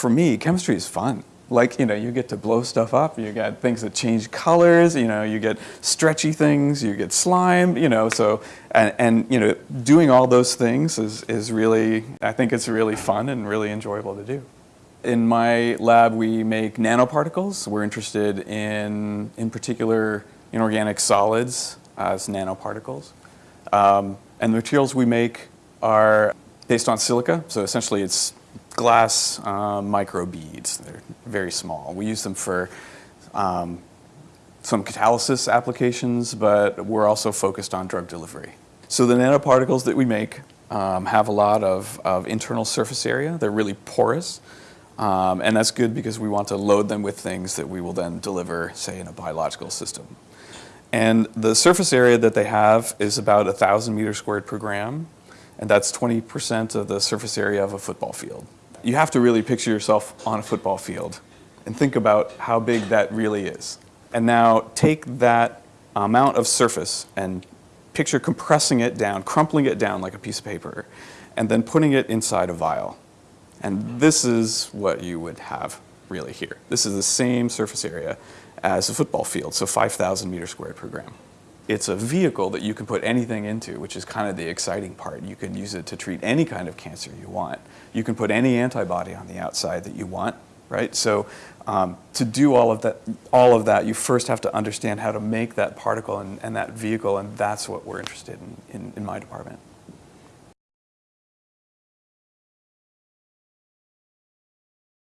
for me, chemistry is fun. Like, you know, you get to blow stuff up, you get things that change colors, you know, you get stretchy things, you get slime, you know, so, and, and you know, doing all those things is, is really, I think it's really fun and really enjoyable to do. In my lab, we make nanoparticles. We're interested in, in particular, inorganic solids as nanoparticles. Um, and the materials we make are based on silica, so essentially it's glass um, micro beads. They're very small. We use them for um, some catalysis applications, but we're also focused on drug delivery. So the nanoparticles that we make um, have a lot of, of internal surface area. They're really porous. Um, and that's good because we want to load them with things that we will then deliver, say, in a biological system. And the surface area that they have is about 1,000 meters squared per gram, and that's 20% of the surface area of a football field. You have to really picture yourself on a football field and think about how big that really is. And now take that amount of surface and picture compressing it down, crumpling it down like a piece of paper, and then putting it inside a vial. And this is what you would have really here. This is the same surface area as a football field, so 5,000 meters squared per gram. It's a vehicle that you can put anything into, which is kind of the exciting part. You can use it to treat any kind of cancer you want. You can put any antibody on the outside that you want, right? So um, to do all of, that, all of that, you first have to understand how to make that particle and, and that vehicle, and that's what we're interested in, in, in my department.